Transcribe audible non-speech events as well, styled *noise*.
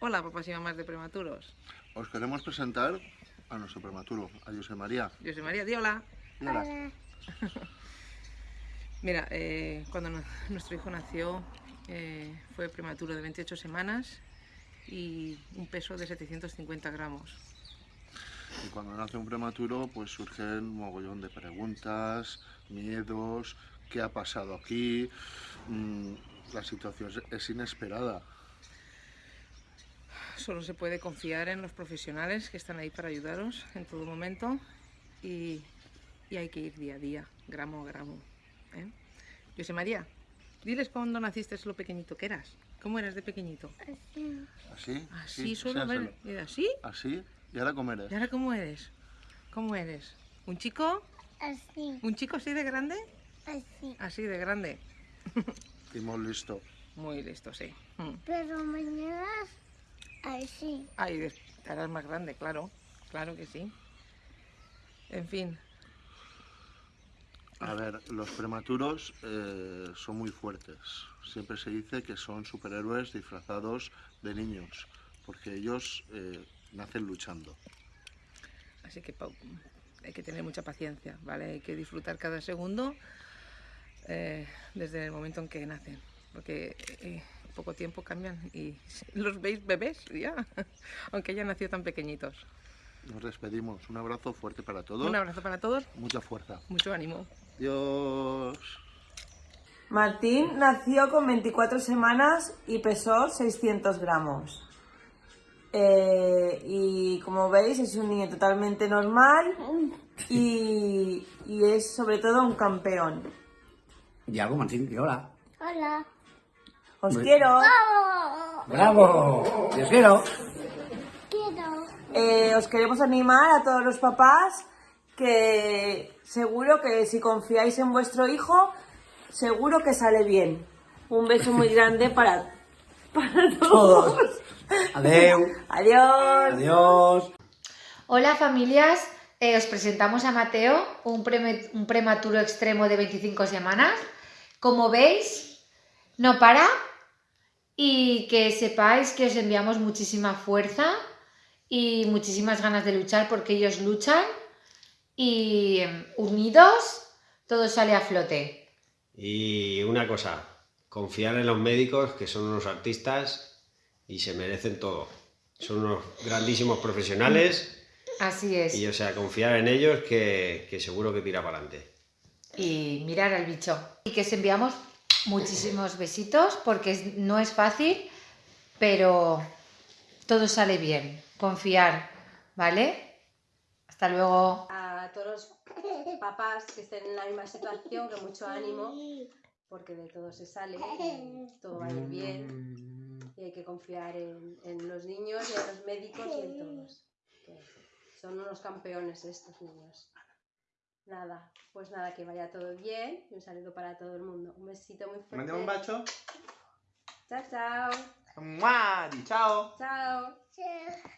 Hola, papás y mamás de prematuros. Os queremos presentar a nuestro prematuro, a José María. Soy María, di hola. Hola. *laughs* Mira, eh, cuando no- nuestro hijo nació eh, fue prematuro de 28 semanas y un peso de 750 gramos. Y cuando nace un prematuro, pues surgen un mogollón de preguntas, miedos, qué ha pasado aquí. Mm, la situación es inesperada. Solo se puede confiar en los profesionales que están ahí para ayudaros en todo momento y, y hay que ir día a día, gramo a gramo. ¿eh? José María, diles cuándo naciste lo pequeñito que eras. ¿Cómo eras de pequeñito? Así. ¿Así? Así Sí, solo, a ver, enséñaselo. ¿era así? ¿Así? ¿Y ahora cómo eres? ¿Y ahora cómo eres? ¿Cómo eres? ¿Un chico? Así. ¿Un chico así de grande? Así. Así de grande. Y muy listo. Muy listo, sí. Mm. Pero mañana así. Ah, y des- te harás más grande, claro. Claro que sí. En fin, A ver, los prematuros eh, son muy fuertes. Siempre se dice que son superhéroes disfrazados de niños, porque ellos eh, nacen luchando. así que Pau, hay que tener mucha paciencia, ¿vale? Hay que disfrutar cada segundo eh, desde el momento en que nacen, porque eh, poco tiempo cambian y *laughs* los veis bebés ya, *laughs* aunque hayan nacido tan pequeñitos. Nos despedimos. Un abrazo fuerte para todos. Un abrazo para todos, Mucha fuerza. mucho ánimo. Dios. Martín nació con 24 semanas y pesó 600 gramos. Eh, y como veis es un niño totalmente normal y, y es sobre todo un campeón. Y algo, Martín, y hola. Hola. Os Muy- quiero. ¡Bravo! ¡Te quiero! Quiero. Eh, os queremos animar a todos los papás que seguro que si confiáis en vuestro hijo, seguro que sale bien. Un beso muy grande para, para todos. Todos. Adeu. Adiós. Adiós. Hola familias, Eh, os presentamos a Mateo, un, preme- un prematuro extremo de 25 semanas. Como veis, no para y que sepáis que os enviamos muchísima fuerza y muchísimas ganas de luchar porque ellos luchan y em, unidos todo sale a flote. Y una cosa, confiar en los médicos, que son unos artistas y se merecen todo. Son unos grandísimos profesionales Así es. y, o sea, confiar en ellos que, que seguro que tira para adelante. y mirar al bicho. Y que os enviamos muchísimos besitos porque no es fácil, pero todo sale bien. Confiar, ¿vale? Hasta luego. a todos los papás que estén en la misma situación, que mucho ánimo, porque de todo se sale todo va a ir bien. Y hay que confiar en, los niños y en los médicos y en todos. son unos campeones estos niños. Nada, pues nada, que vaya todo bien y un saludo para todo el mundo. Un besito muy fuerte. Mandiamo un bacio. Chao, chao. Mua, di ciao. Chao. Chao.